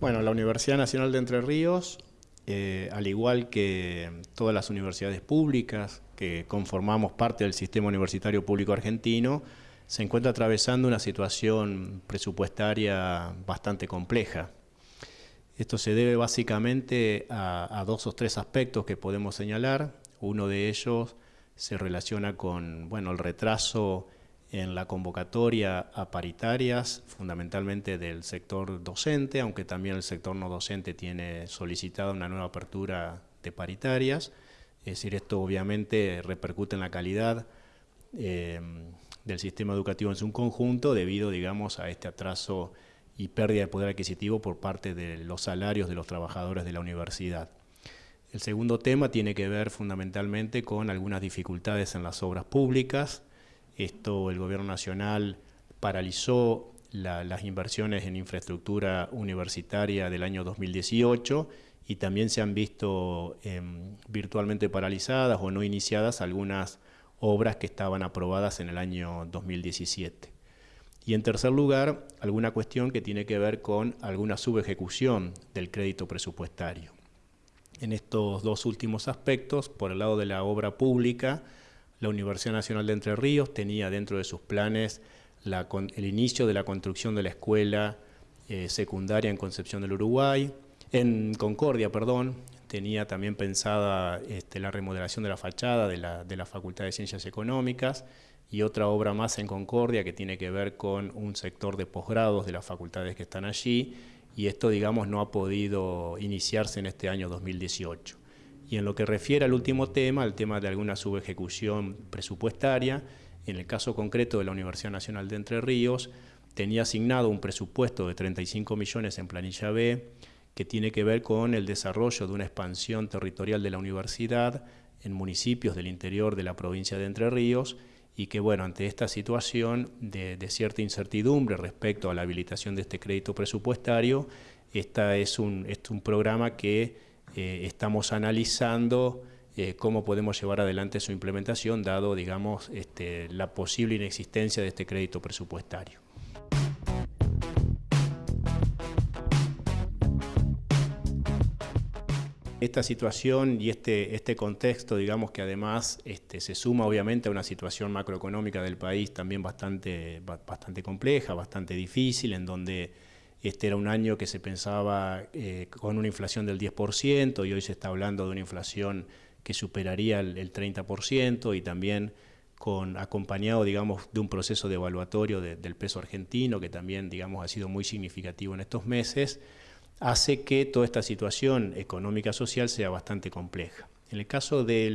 Bueno, la Universidad Nacional de Entre Ríos, eh, al igual que todas las universidades públicas que conformamos parte del sistema universitario público argentino, se encuentra atravesando una situación presupuestaria bastante compleja. Esto se debe básicamente a, a dos o tres aspectos que podemos señalar. Uno de ellos se relaciona con bueno, el retraso en la convocatoria a paritarias, fundamentalmente del sector docente, aunque también el sector no docente tiene solicitada una nueva apertura de paritarias. Es decir, esto obviamente repercute en la calidad eh, del sistema educativo en su conjunto debido, digamos, a este atraso y pérdida de poder adquisitivo por parte de los salarios de los trabajadores de la universidad. El segundo tema tiene que ver fundamentalmente con algunas dificultades en las obras públicas, esto el gobierno nacional paralizó las inversiones en infraestructura universitaria del año 2018 y también se han visto em, virtualmente paralizadas o no iniciadas algunas obras que estaban aprobadas en el año 2017. Y en tercer lugar, alguna cuestión que tiene que ver con alguna subejecución del crédito presupuestario. En estos dos últimos aspectos, por el lado de la obra pública, la Universidad Nacional de Entre Ríos tenía dentro de sus planes el inicio de la construcción de la escuela eh, secundaria en Concepción del Uruguay, en Concordia, perdón, tenía también pensada este, la remodelación de la fachada de la, de la Facultad de Ciencias Económicas y otra obra más en Concordia que tiene que ver con un sector de posgrados de las facultades que están allí y esto, digamos, no ha podido iniciarse en este año 2018. Y en lo que refiere al último tema, al tema de alguna subejecución presupuestaria, en el caso concreto de la Universidad Nacional de Entre Ríos, tenía asignado un presupuesto de 35 millones en planilla B, que tiene que ver con el desarrollo de una expansión territorial de la universidad en municipios del interior de la provincia de Entre Ríos, y que bueno, ante esta situación de, cierta incertidumbre respecto a la habilitación de este crédito presupuestario, esta es un, es un programa que eh, estamos analizando eh, cómo podemos llevar adelante su implementación, dado, digamos, este, la posible inexistencia de este crédito presupuestario. Esta situación y este, este contexto, digamos que además este, se suma obviamente a una situación macroeconómica del país también bastante, bastante compleja, bastante difícil, en donde este era un año que se pensaba eh, con una inflación del 10% y hoy se está hablando de una inflación que superaría el, 30% y también con, acompañado digamos, de un proceso de evaluatorio del peso argentino que también digamos, ha sido muy significativo en estos meses, hace que toda esta situación económica social sea bastante compleja. En el caso de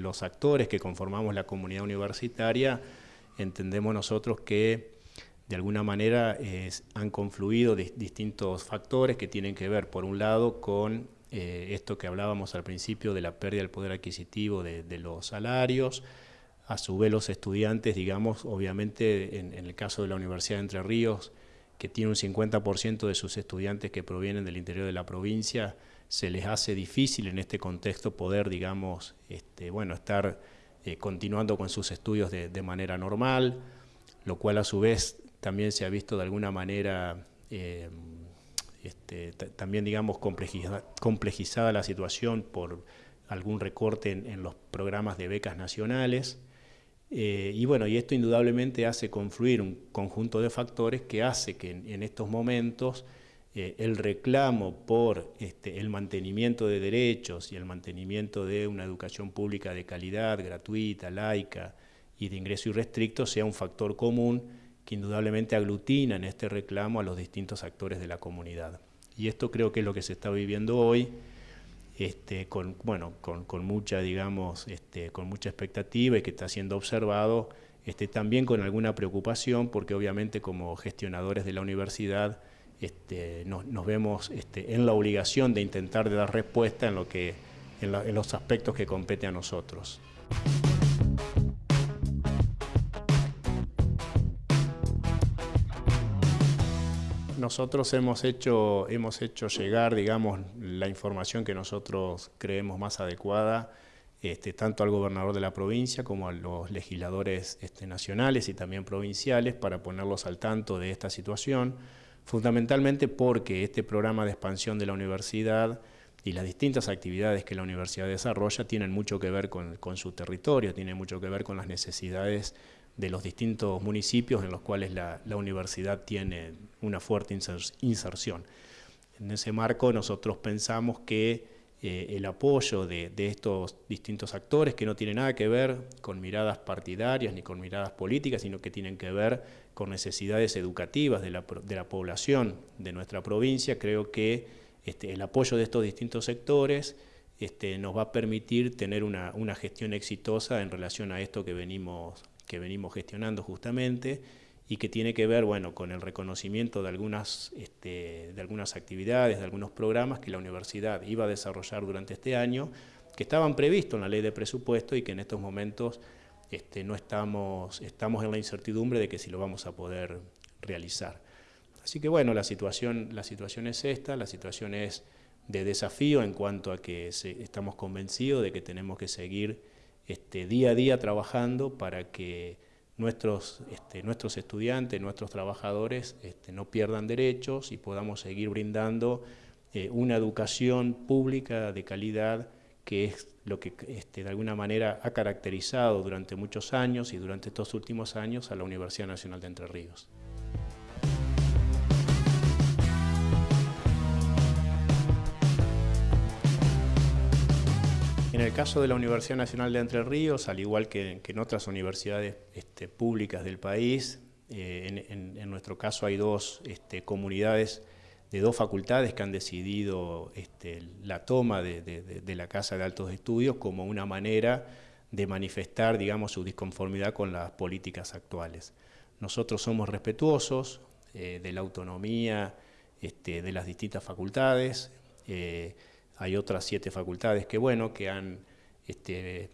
los actores que conformamos la comunidad universitaria, entendemos nosotros que de alguna manera han confluido distintos factores que tienen que ver, por un lado, con eh, esto que hablábamos al principio de la pérdida del poder adquisitivo de, los salarios, a su vez los estudiantes, digamos, obviamente en, el caso de la Universidad de Entre Ríos, que tiene un 50% de sus estudiantes que provienen del interior de la provincia, se les hace difícil en este contexto poder, digamos, este, bueno, estar eh, continuando con sus estudios de, de manera normal, lo cual a su vez también se ha visto de alguna manera eh, este, también digamos complejizada la situación por algún recorte en, los programas de becas nacionales. Eh, y bueno, y esto indudablemente hace confluir un conjunto de factores que hace que en, estos momentos eh, el reclamo por este, el mantenimiento de derechos y el mantenimiento de una educación pública de calidad, gratuita, laica y de ingreso irrestricto sea un factor común que indudablemente aglutina en este reclamo a los distintos actores de la comunidad. Y esto creo que es lo que se está viviendo hoy, este, con, bueno, con, mucha, digamos, este, con mucha expectativa y que está siendo observado este, también con alguna preocupación, porque obviamente como gestionadores de la universidad nos, vemos en la obligación de intentar dar respuesta en, lo que, en los aspectos que compete a nosotros. Nosotros hemos hecho, hemos hecho llegar, digamos, la información que nosotros creemos más adecuada, este, tanto al gobernador de la provincia como a los legisladores este, nacionales y también provinciales para ponerlos al tanto de esta situación. fundamentalmente porque este programa de expansión de la universidad y las distintas actividades que la universidad desarrolla tienen mucho que ver con, su territorio, tienen mucho que ver con las necesidades de los distintos municipios en los cuales la, universidad tiene una fuerte inserción. En ese marco nosotros pensamos que eh, el apoyo de, estos distintos actores que no tienen nada que ver con miradas partidarias ni con miradas políticas, sino que tienen que ver con necesidades educativas de la, población de nuestra provincia, creo que este, el apoyo de estos distintos sectores este, nos va a permitir tener una, gestión exitosa en relación a esto que venimos, que venimos gestionando justamente y que tiene que ver bueno, con el reconocimiento de algunas, este, de algunas actividades, de algunos programas que la universidad iba a desarrollar durante este año, que estaban previstos en la ley de presupuesto y que en estos momentos este, no estamos, estamos en la incertidumbre de que si lo vamos a poder realizar. Así que bueno, la situación, la situación es esta, la situación es de desafío en cuanto a que estamos convencidos de que tenemos que seguir este, día a día trabajando para que nuestros, este, nuestros estudiantes, nuestros trabajadores este, no pierdan derechos y podamos seguir brindando eh, una educación pública de calidad que es lo que este, de alguna manera ha caracterizado durante muchos años y durante estos últimos años a la Universidad Nacional de Entre Ríos. En el caso de la Universidad Nacional de Entre Ríos, al igual que, en otras universidades este, públicas del país, eh, en, nuestro caso hay dos este, comunidades de dos facultades que han decidido este, la toma de, la Casa de Altos Estudios como una manera de manifestar, digamos, su disconformidad con las políticas actuales. Nosotros somos respetuosos eh, de la autonomía de las distintas facultades. Eh, hay otras siete facultades que, bueno, que han este,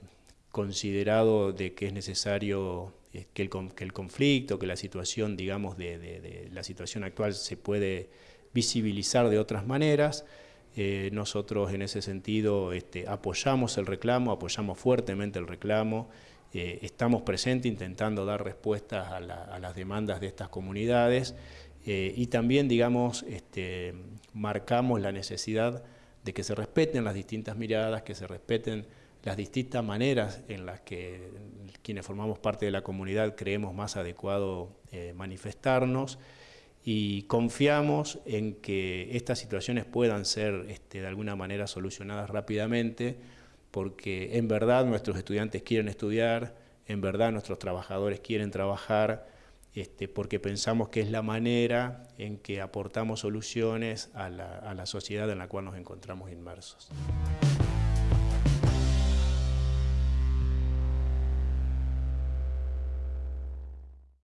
considerado de que es necesario eh, que el, conflicto, que la situación, digamos, de la situación actual se puede visibilizar de otras maneras. Eh, nosotros en ese sentido este, apoyamos el reclamo, apoyamos fuertemente el reclamo, eh, estamos presentes intentando dar respuestas a, las demandas de estas comunidades y también, digamos, este, marcamos la necesidad de que se respeten las distintas miradas, que se respeten las distintas maneras en las que quienes formamos parte de la comunidad creemos más adecuado manifestarnos y confiamos en que estas situaciones puedan ser este, de alguna manera solucionadas rápidamente, porque en verdad nuestros estudiantes quieren estudiar, en verdad nuestros trabajadores quieren trabajar, este, porque pensamos que es la manera en que aportamos soluciones a la sociedad en la cual nos encontramos inmersos.